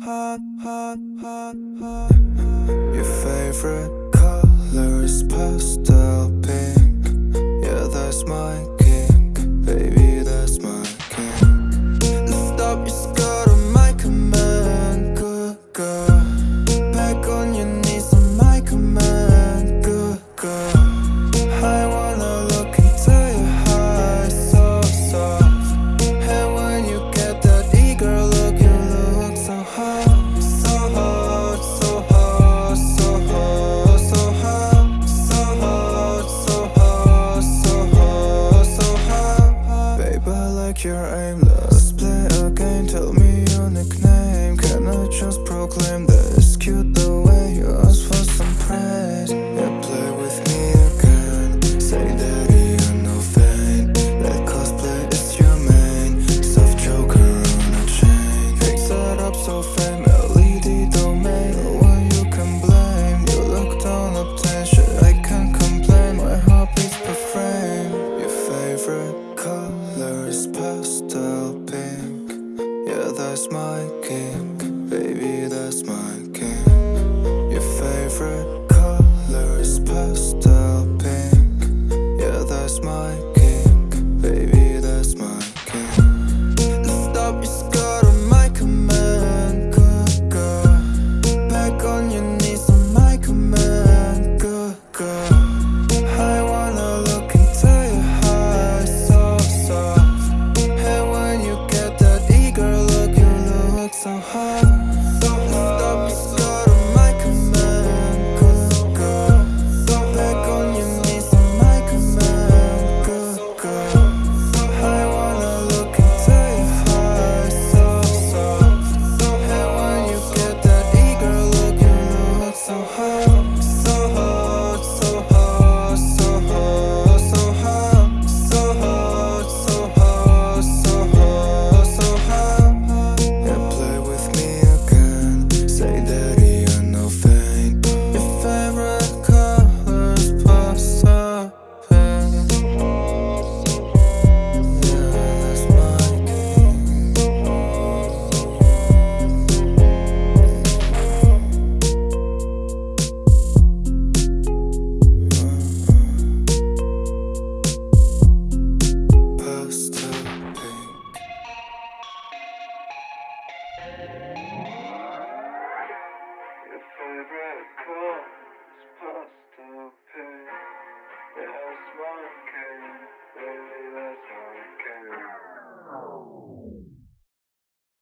Your favorite color is pastel. like you're aimless. Play a game, tell me your nickname. Can I just proclaim this? Cute though. That's my kink, baby, that's my favorite car is past the pay. It.